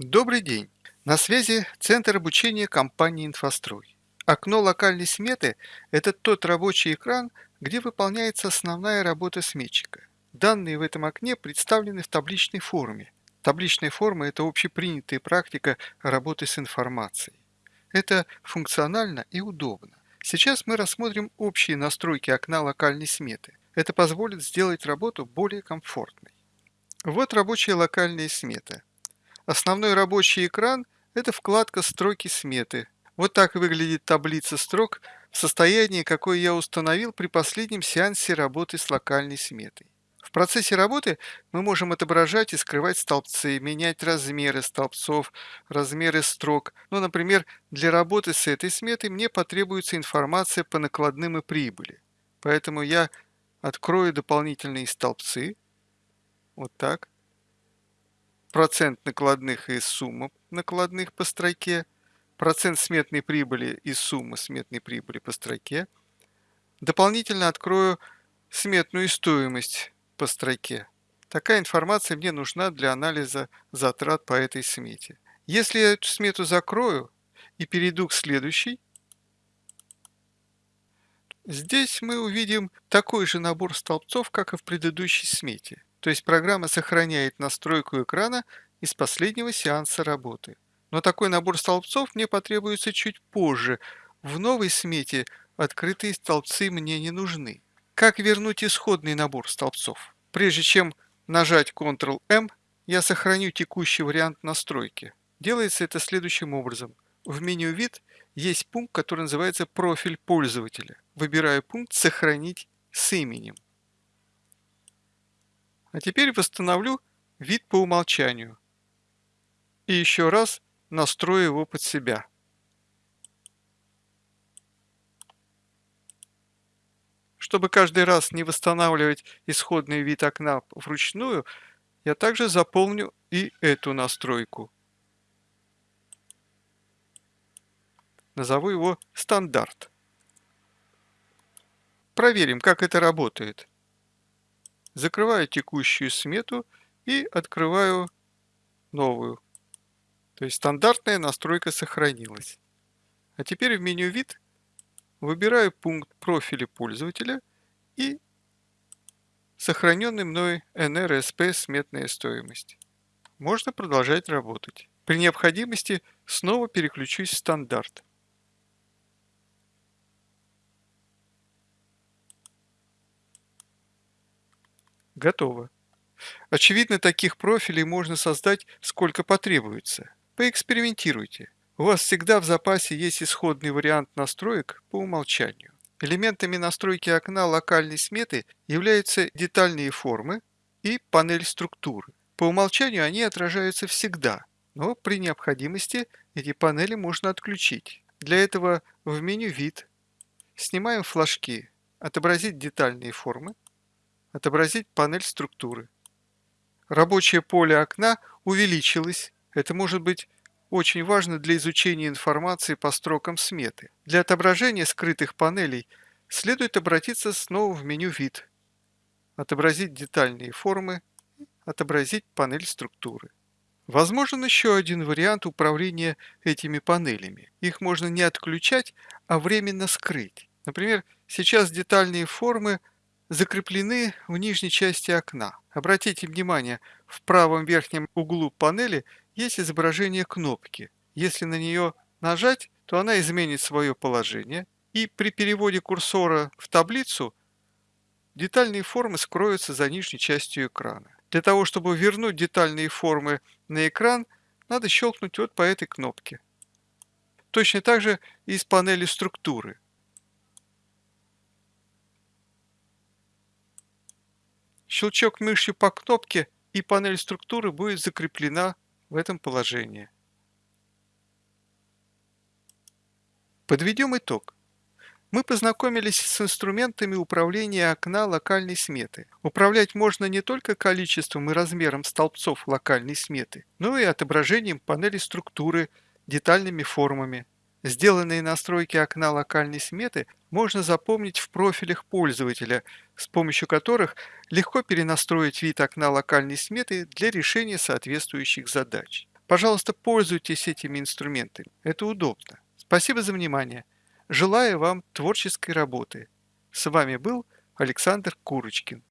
Добрый день! На связи Центр обучения компании «Инфострой». Окно локальной сметы– это тот рабочий экран, где выполняется основная работа сметчика. Данные в этом окне представлены в табличной форме. Табличная форма– это общепринятая практика работы с информацией. Это функционально и удобно. Сейчас мы рассмотрим общие настройки окна локальной сметы. Это позволит сделать работу более комфортной. Вот рабочая локальная смета. Основной рабочий экран – это вкладка «Строки сметы». Вот так выглядит таблица строк в состоянии, какое я установил при последнем сеансе работы с локальной сметой. В процессе работы мы можем отображать и скрывать столбцы, менять размеры столбцов, размеры строк. Ну, например, для работы с этой сметой мне потребуется информация по накладным и прибыли. Поэтому я открою дополнительные столбцы. Вот так процент накладных и сумма накладных по строке, процент сметной прибыли и сумма сметной прибыли по строке. Дополнительно открою сметную стоимость по строке. Такая информация мне нужна для анализа затрат по этой смете. Если я эту смету закрою и перейду к следующей, здесь мы увидим такой же набор столбцов, как и в предыдущей смете. То есть программа сохраняет настройку экрана из последнего сеанса работы. Но такой набор столбцов мне потребуется чуть позже. В новой смете открытые столбцы мне не нужны. Как вернуть исходный набор столбцов? Прежде чем нажать Ctrl-M, я сохраню текущий вариант настройки. Делается это следующим образом. В меню «Вид» есть пункт, который называется «Профиль пользователя». Выбираю пункт «Сохранить с именем». А теперь восстановлю вид по умолчанию. И еще раз настрою его под себя. Чтобы каждый раз не восстанавливать исходный вид окна вручную, я также заполню и эту настройку. Назову его «Стандарт». Проверим, как это работает закрываю текущую смету и открываю новую. То есть стандартная настройка сохранилась. А теперь в меню «Вид» выбираю пункт профиля пользователя и сохраненный мной NRSP сметная стоимость. Можно продолжать работать. При необходимости снова переключусь в стандарт. Готово. Очевидно, таких профилей можно создать сколько потребуется. Поэкспериментируйте. У вас всегда в запасе есть исходный вариант настроек по умолчанию. Элементами настройки окна локальной сметы являются детальные формы и панель структуры. По умолчанию они отражаются всегда, но при необходимости эти панели можно отключить. Для этого в меню «Вид» снимаем флажки «Отобразить детальные формы», Отобразить панель структуры. Рабочее поле окна увеличилось. Это может быть очень важно для изучения информации по строкам сметы. Для отображения скрытых панелей следует обратиться снова в меню «Вид», отобразить детальные формы, отобразить панель структуры. Возможен еще один вариант управления этими панелями. Их можно не отключать, а временно скрыть. Например, сейчас детальные формы – закреплены в нижней части окна. Обратите внимание, в правом верхнем углу панели есть изображение кнопки. Если на нее нажать, то она изменит свое положение, и при переводе курсора в таблицу детальные формы скроются за нижней частью экрана. Для того, чтобы вернуть детальные формы на экран, надо щелкнуть вот по этой кнопке. Точно так же и с панели структуры. Щелчок мышью по кнопке и панель структуры будет закреплена в этом положении. Подведем итог. Мы познакомились с инструментами управления окна локальной сметы. Управлять можно не только количеством и размером столбцов локальной сметы, но и отображением панели структуры, детальными формами, Сделанные настройки окна локальной сметы можно запомнить в профилях пользователя, с помощью которых легко перенастроить вид окна локальной сметы для решения соответствующих задач. Пожалуйста, пользуйтесь этими инструментами. Это удобно. Спасибо за внимание. Желаю вам творческой работы. С вами был Александр Курочкин.